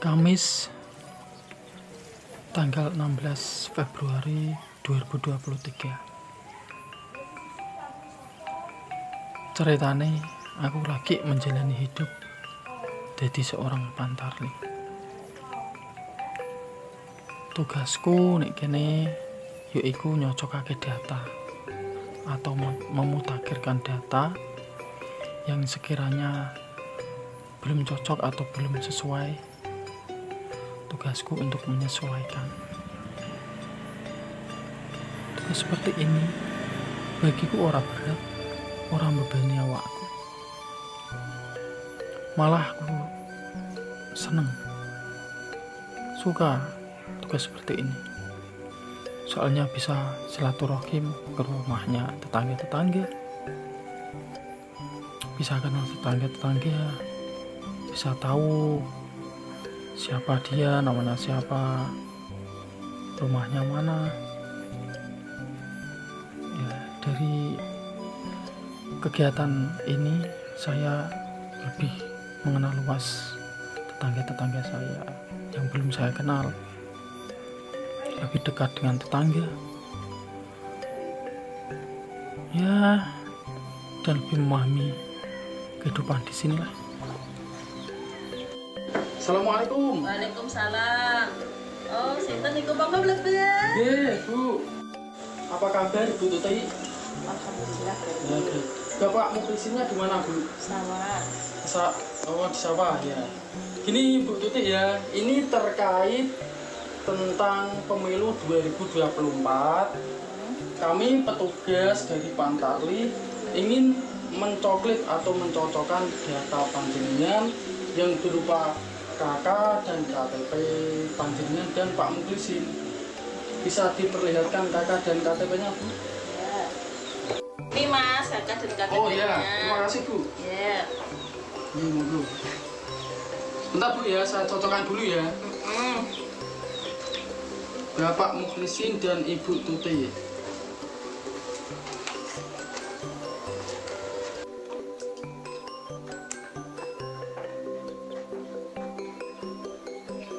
Kamis tanggal 16 Februari 2023 ceritane aku lagi menjalani hidup jadi seorang pantarli. Tugasku nek kene yaiku nyocokake data atau memutakhirkan data yang sekiranya belum cocok atau belum sesuai tugasku untuk menyesuaikan. Tugas seperti ini bagiku orang berat orang bebani awakku. Malah aku seneng suka tugas seperti ini. Soalnya bisa silaturahim ke rumahnya tetangga-tetangga. Bisa kenal tetangga-tetangga bisa tahu siapa dia? Namanya siapa? Rumahnya mana? Ya dari kegiatan ini saya lebih mengenal luas tetangga-tetangga saya yang belum saya kenal. Lebih dekat dengan tetangga. Ya dan lebih memahami kehidupan di sinilah Assalamualaikum Waalaikumsalam Oh, sinten niku monggo mlebet Nggih, Bu. Apa kabar Bu Tuti? Alhamdulillah Ya, baik. Bapak muklisinya di mana, Bu? sawah Sa oh, di sawah ya. Gini Bu Tuti ya, ini terkait tentang pemilu 2024. Kami petugas dari Pantarli ingin mencoklit atau mencocokkan data panjenengan yang berupa KK dan KTP panjenengan dan Pak Muklisin. Bisa diperlihatkan KK dan KTP-nya, Bu? ini mas kakak dan kakak Oh ya, terima kasih Bu. ya Ini monggo. Bentar Bu ya, saya cocokkan dulu ya. Mm. Bapak Muklisin dan Ibu Tuti.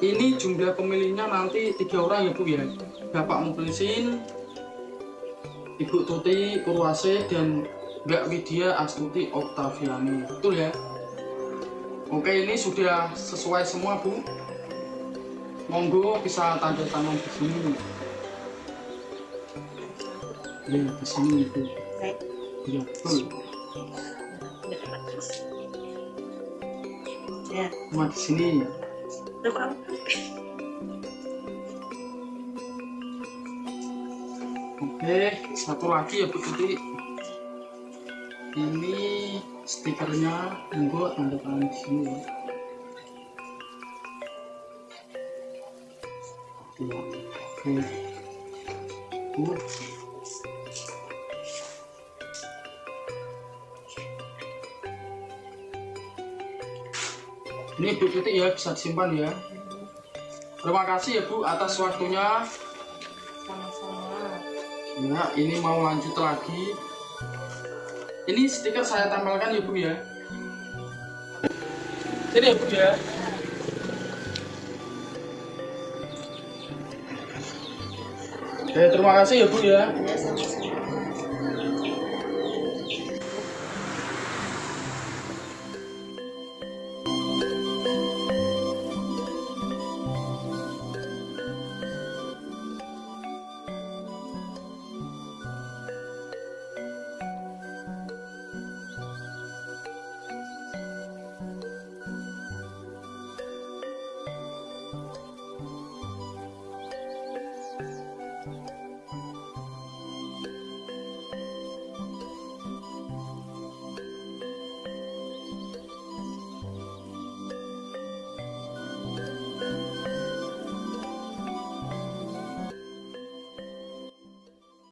Ini jumlah pemilihnya nanti tiga orang ya Bu ya. Bapak Muklisin, Ibu Tuti Kurwase dan Mbak Widya Astuti Oktaviani. Betul ya? Oke, ini sudah sesuai semua Bu. Monggo bisa tanda tangan di sini. Ya, di sini. Baik. Ya, betul. ya Cuma di sini. Lupa. Oke, satu lagi ya Bu Tuti. Ini stikernya, monggo tanda tangan di sini ya. Ya, Oke. Ini Bu Tuti ya bisa disimpan ya. Terima kasih ya Bu atas waktunya. sama-sama Ya, ini mau lanjut lagi. Ini stiker saya tempelkan ya Bu ya. Sini ya Bu ya. Oke, terima kasih ya Bu ya.